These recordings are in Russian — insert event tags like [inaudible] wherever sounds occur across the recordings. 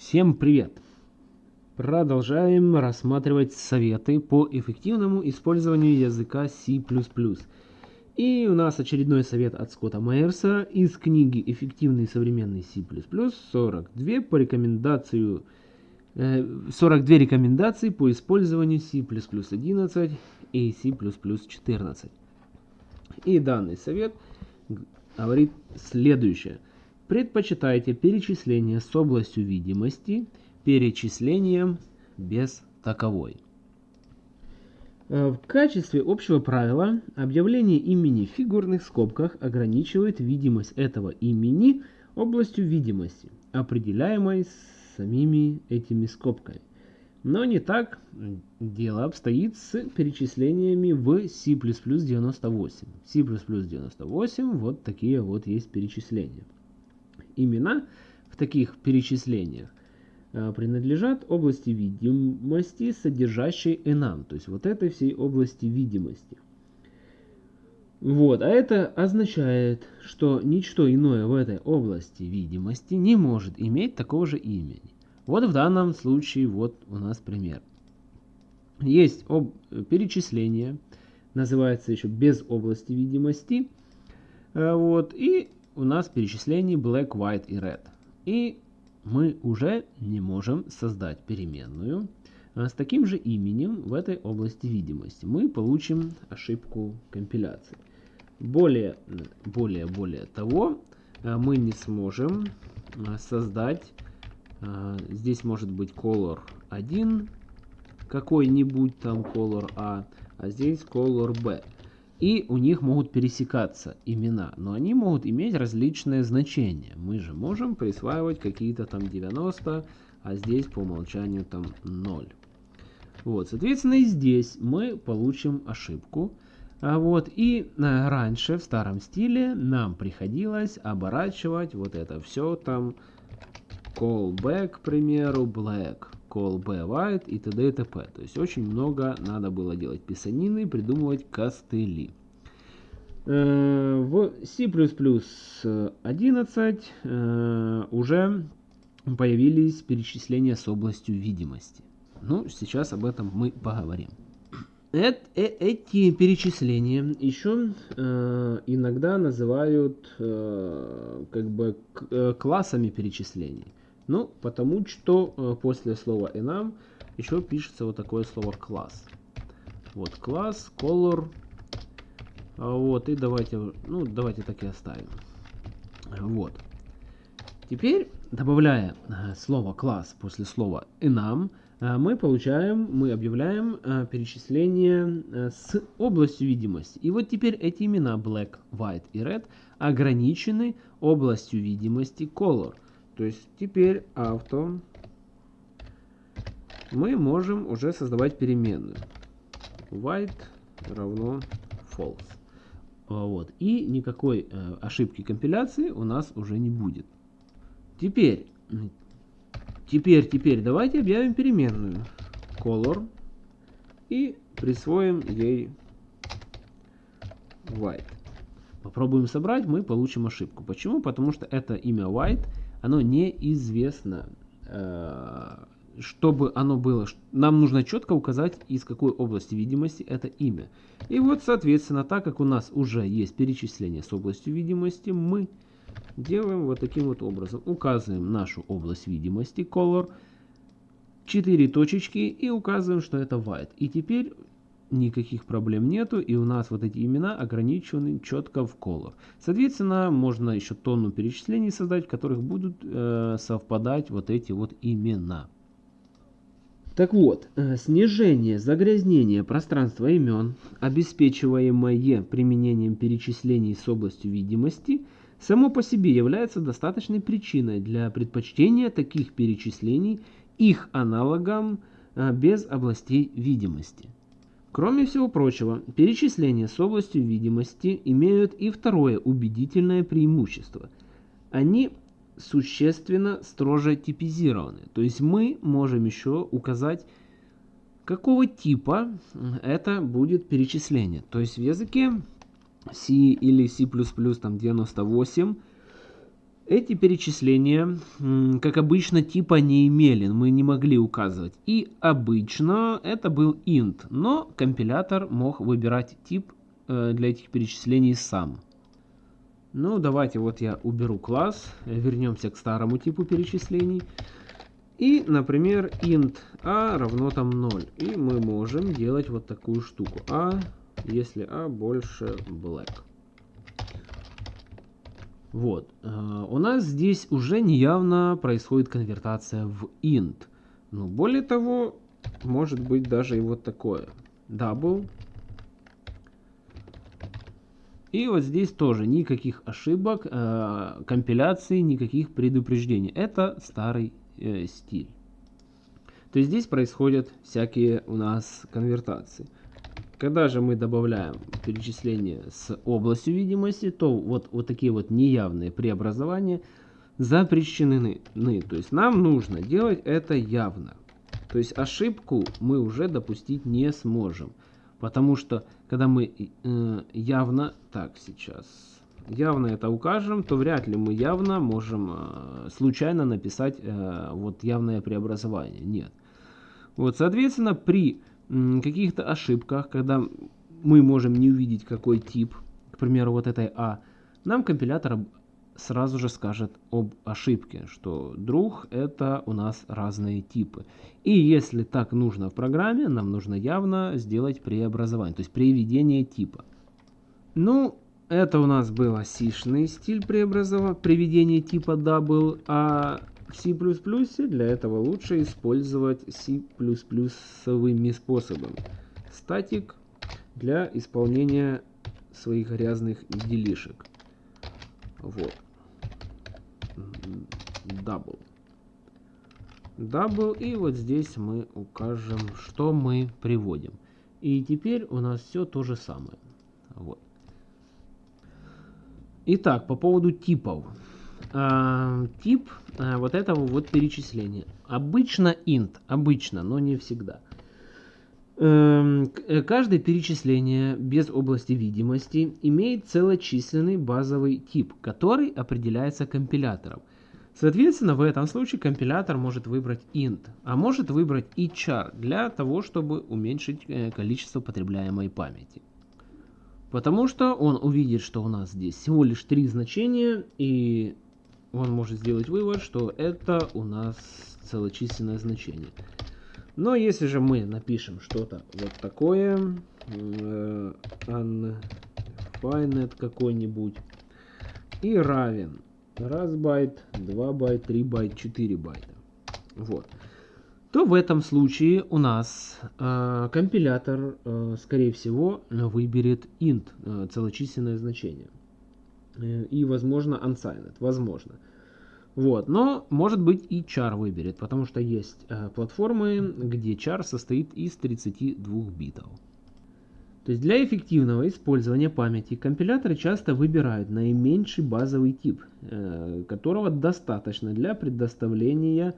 Всем привет! Продолжаем рассматривать советы по эффективному использованию языка C++. И у нас очередной совет от Скотта Майерса из книги «Эффективный современный C++» 42 по рекомендацию 42 э, рекомендации по использованию C++ 11 и C++ 14. И данный совет говорит следующее – Предпочитайте перечисление с областью видимости перечислением без таковой. Э, в качестве общего правила объявление имени в фигурных скобках ограничивает видимость этого имени областью видимости, определяемой самими этими скобками. Но не так дело обстоит с перечислениями в C++ 98. В C++ 98 вот такие вот есть перечисления имена в таких перечислениях э, принадлежат области видимости, содержащей enum, то есть вот этой всей области видимости. Вот, а это означает, что ничто иное в этой области видимости не может иметь такого же имени. Вот в данном случае вот у нас пример. Есть об... перечисление, называется еще без области видимости. Э, вот, и у нас перечислений black, white и red. И мы уже не можем создать переменную а, с таким же именем в этой области видимости. Мы получим ошибку компиляции. Более, более, более того, а, мы не сможем а, создать, здесь может быть color 1, какой-нибудь там color A, а здесь color B и у них могут пересекаться имена, но они могут иметь различные значения. Мы же можем присваивать какие-то там 90, а здесь по умолчанию там 0. Вот, соответственно, и здесь мы получим ошибку. А вот, и а, раньше в старом стиле нам приходилось оборачивать вот это все там callback, к примеру, black call b white и т.д. и т.п. То есть очень много надо было делать писанины, придумывать костыли. Э, в C++ 11 э, уже появились перечисления с областью видимости. Ну, сейчас об этом мы поговорим. Эти перечисления еще э, иногда называют э, как бы э, классами перечислений. Ну, потому что э, после слова enum еще пишется вот такое слово класс. Вот класс, color. А вот, и давайте, ну, давайте так и оставим. Вот. Теперь, добавляя э, слово класс после слова enum, э, мы получаем, мы объявляем перечисление с областью видимости. И вот теперь эти имена black, white и red ограничены областью видимости color. То есть теперь авто мы можем уже создавать переменную. White равно false. Вот. И никакой э, ошибки компиляции у нас уже не будет. Теперь, теперь, теперь давайте объявим переменную color и присвоим ей white. Попробуем собрать, мы получим ошибку. Почему? Потому что это имя white оно неизвестно. Э, чтобы оно было, нам нужно четко указать, из какой области видимости это имя. И вот, соответственно, так как у нас уже есть перечисление с областью видимости, мы делаем вот таким вот образом. Указываем нашу область видимости, color, 4 точечки и указываем, что это white. И теперь никаких проблем нету, и у нас вот эти имена ограничены четко в color. Соответственно, можно еще тонну перечислений создать, в которых будут э, совпадать вот эти вот имена. Так вот, э, снижение загрязнения пространства имен, обеспечиваемое применением перечислений с областью видимости, само по себе является достаточной причиной для предпочтения таких перечислений их аналогам э, без областей видимости. Кроме всего прочего, перечисления с областью видимости имеют и второе убедительное преимущество. Они существенно строже типизированы. То есть мы можем еще указать, какого типа это будет перечисление. То есть в языке C или C++ там 98 Эти перечисления, как обычно, типа не имели, мы не могли указывать. И обычно это был int, но компилятор мог выбирать тип э, для этих перечислений сам. Ну, давайте вот я уберу класс, вернемся к старому типу перечислений. И, например, int a равно там 0. И мы можем делать вот такую штуку. a, если a больше black. Вот. Э, у нас здесь уже неявно происходит конвертация в int. Но более того, может быть даже и вот такое. Double. И вот здесь тоже никаких ошибок, э, компиляции, никаких предупреждений. Это старый э, стиль. То есть здесь происходят всякие у нас конвертации. Когда же мы добавляем перечисление с областью видимости, то вот, вот такие вот неявные преобразования запрещены. То есть нам нужно делать это явно. То есть ошибку мы уже допустить не сможем. Потому что когда мы э, явно... Так, сейчас... Явно это укажем, то вряд ли мы явно можем э, случайно написать э, вот явное преобразование. Нет. Вот, соответственно, при каких-то ошибках, когда мы можем не увидеть какой тип, к примеру, вот этой А, нам компилятор сразу же скажет об ошибке, что друг это у нас разные типы. И если так нужно в программе, нам нужно явно сделать преобразование, то есть приведение типа. Ну, это у нас был сишный стиль преобразования, приведения типа double, а в C++ для этого лучше использовать C++ способами. Статик для исполнения своих грязных делишек. Вот. Double. Double. И вот здесь мы укажем, что мы приводим. И теперь у нас все то же самое. Вот. Итак, по поводу типов. А, тип а, вот этого вот перечисления. Обычно int, обычно, но не всегда. Эм, э, каждое перечисление без области видимости имеет целочисленный базовый тип, который определяется компилятором. Соответственно, в этом случае компилятор может выбрать int, а может выбрать и char для того, чтобы уменьшить э, количество потребляемой памяти. Потому что он увидит, что у нас здесь всего лишь три значения, и он может сделать вывод, что это у нас целочисленное значение. Но если же мы напишем что-то вот такое, э, какой-нибудь, и равен раз байт, 2 байт, 3 байт, 4 байта, вот, то в этом случае у нас э, компилятор, э, скорее всего, выберет int, э, целочисленное значение. Э, и, возможно, unsigned. Возможно. Вот. Но, может быть, и char выберет, потому что есть э, платформы, где char состоит из 32 битов. То есть для эффективного использования памяти компиляторы часто выбирают наименьший базовый тип, э, которого достаточно для предоставления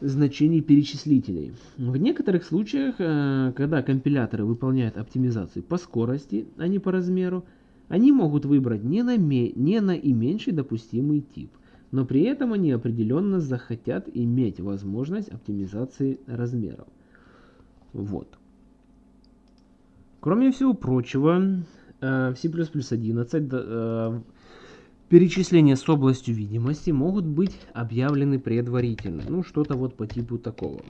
значений перечислителей. В некоторых случаях, э, когда компиляторы выполняют оптимизацию по скорости, а не по размеру, они могут выбрать не, на не наименьший допустимый тип, но при этом они определенно захотят иметь возможность оптимизации размеров. Вот. Кроме всего прочего, э, в C++ 11 э, перечисления с областью видимости могут быть объявлены предварительно. Ну, что-то вот по типу такого.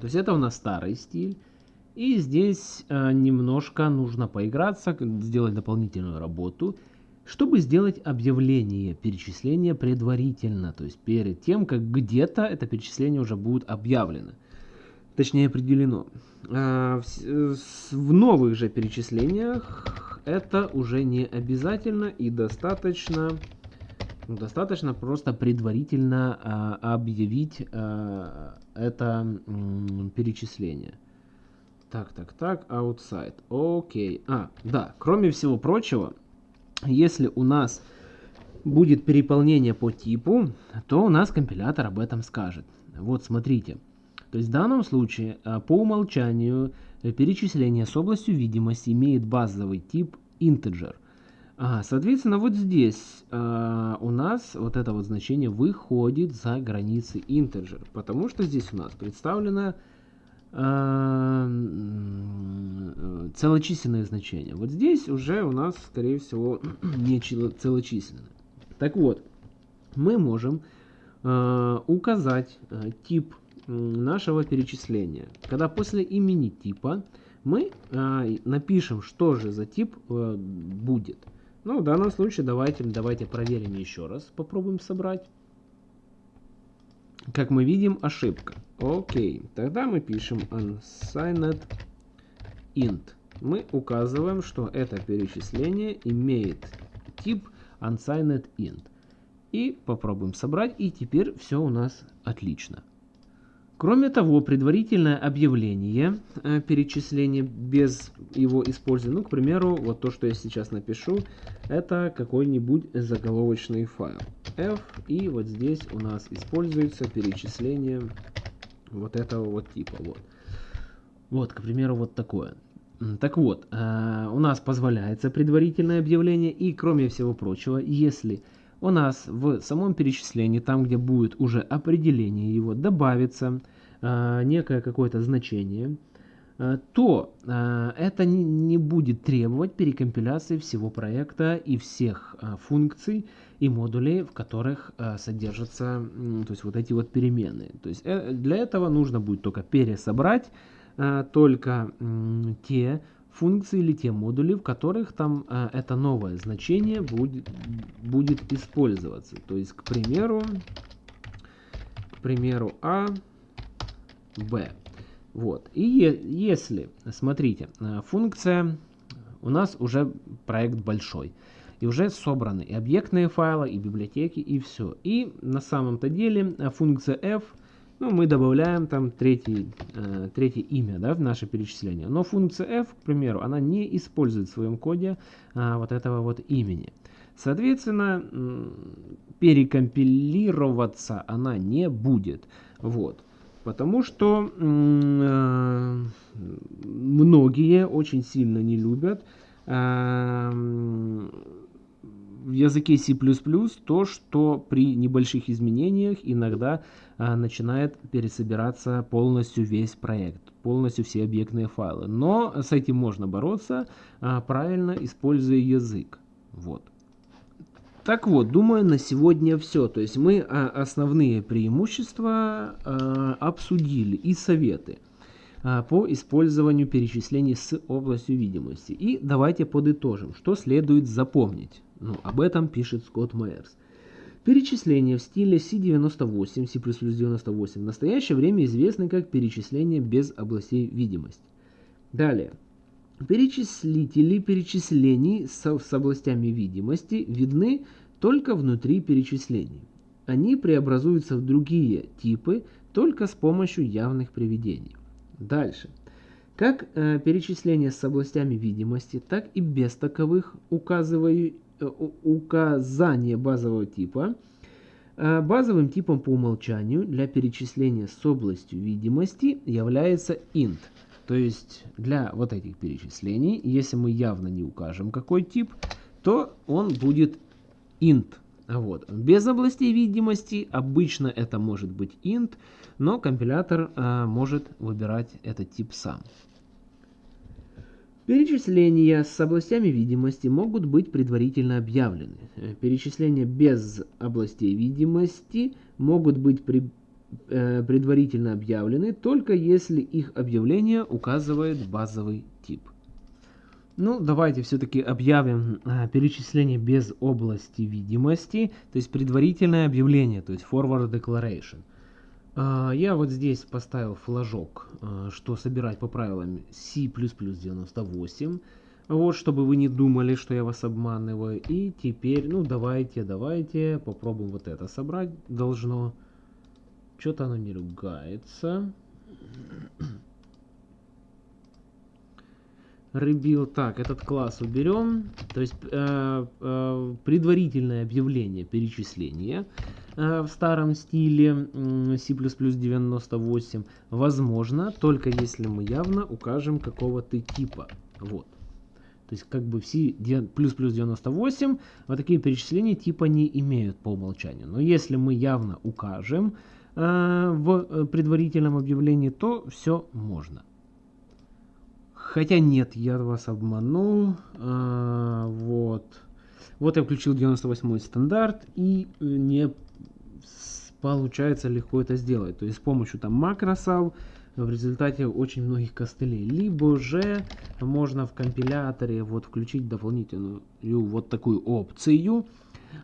То есть это у нас старый стиль. И здесь э, немножко нужно поиграться, сделать дополнительную работу, чтобы сделать объявление перечисления предварительно, то есть перед тем, как где-то это перечисление уже будет объявлено, точнее определено. Э, в, новых же перечислениях это уже не обязательно и достаточно ну, достаточно просто предварительно э, объявить э, это перечисление. Так, так, так, outside. Окей. А, да, кроме всего прочего, если у нас будет переполнение по типу, то у нас компилятор об этом скажет. Вот, смотрите. То есть в данном случае а, по умолчанию э, перечисление с областью видимости имеет базовый тип integer. Соответственно, вот здесь а, у нас вот это вот значение выходит за границы integer, потому что здесь у нас представлено а, целочисленное значение. Вот здесь уже у нас, скорее всего, [clears throat] не целочисленное. Так вот, мы можем а, указать а, тип нашего перечисления, когда после имени типа мы а, напишем, что же за тип а, будет. Ну, в данном случае давайте, давайте проверим еще раз. Попробуем собрать. Как мы видим, ошибка. Окей, тогда мы пишем unsigned int. Мы указываем, что это перечисление имеет тип unsigned int. И попробуем собрать, и теперь все у нас отлично. Кроме того, предварительное объявление э, перечисления без его использования, ну, к примеру, вот то, что я сейчас напишу, это какой-нибудь заголовочный файл f, и вот здесь у нас используется перечисление вот этого вот типа, вот. Вот, к примеру, вот такое. Так вот, э, у нас позволяется предварительное объявление, и кроме всего прочего, если у нас в самом перечислении, там где будет уже определение его, добавится э, некое какое-то значение, э, то это не, будет требовать перекомпиляции всего проекта и всех функций и модулей, в которых содержатся то есть вот эти вот переменные. То есть для этого нужно будет только пересобрать только э, те функции или те модули, в которых там а, это новое значение будет, будет использоваться. То есть, к примеру, к примеру, А, Б. Вот. И если, смотрите, а, функция, у нас уже проект большой. И уже собраны и объектные файлы, и библиотеки, и все. И на самом-то деле функция f – ну, мы добавляем там третий, э, третье имя да, в наше перечисление. Но функция f, к примеру, она не использует в своем коде э, вот этого вот имени. Соответственно, перекомпилироваться она не будет. Вот. Потому что э, многие очень сильно не любят э, в языке C++ то, что при небольших изменениях иногда а, начинает пересобираться полностью весь проект, полностью все объектные файлы. Но с этим можно бороться, а, правильно используя язык. Вот. Так вот, думаю, на сегодня все. То есть мы а, основные преимущества а, обсудили и советы а, по использованию перечислений с областью видимости. И давайте подытожим, что следует запомнить. Ну, об этом пишет Скотт Майерс. Перечисление в стиле C98, C++ 98 в настоящее время известны как перечисление без областей видимости. Далее. Перечислители перечислений с, с областями видимости видны только внутри перечислений. Они преобразуются в другие типы только с помощью явных приведений. Дальше. Как э, перечисления с областями видимости, так и без таковых указываю, указание базового типа. Э, базовым типом по умолчанию для перечисления с областью видимости является int. То есть для вот этих перечислений, если мы явно не укажем какой тип, то он будет int. Вот. Без областей видимости обычно это может быть int, но компилятор э, может выбирать этот тип сам. Перечисления с областями видимости могут быть предварительно объявлены. Э, перечисления без областей видимости могут быть при, э, предварительно объявлены только если их объявление указывает базовый тип. Ну, давайте все-таки объявим э, перечисление без области видимости, то есть предварительное объявление, то есть forward declaration. А, я вот здесь поставил флажок, а, что собирать по правилам C++ 98. Вот, чтобы вы не думали, что я вас обманываю. И теперь, ну давайте, давайте, попробуем вот это собрать. Должно. Что-то оно не ругается. Rebuild. Так, этот класс уберем. То есть э, э, предварительное объявление перечисления э, в старом стиле э, C++ 98 возможно только если мы явно укажем какого-то типа. Вот. То есть как бы плюс плюс 98 вот такие перечисления типа не имеют по умолчанию. Но если мы явно укажем э, в предварительном объявлении, то все можно. Хотя нет, я вас обманул. А, вот. Вот я включил 98 стандарт и э, не получается легко это сделать. То есть с помощью там макросов в результате очень многих костылей. Либо же можно в компиляторе вот включить дополнительную вот такую опцию.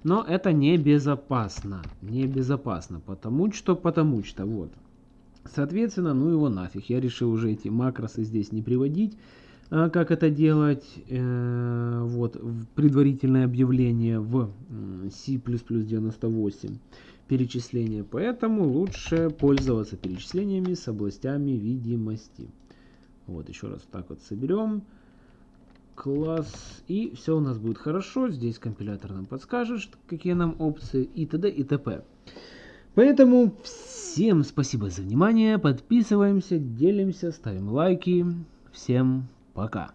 Но это небезопасно. Небезопасно. Потому что, потому что, вот. Соответственно, ну его нафиг. Я решил уже эти макросы здесь не приводить. А как это делать? Э, вот, в предварительное объявление в C++98 перечисления. Поэтому лучше пользоваться перечислениями с областями видимости. Вот, еще раз так вот соберем. Класс. И все у нас будет хорошо. Здесь компилятор нам подскажет, какие нам опции и т.д. и т.п. Поэтому всем спасибо за внимание. Подписываемся, делимся, ставим лайки. Всем пока.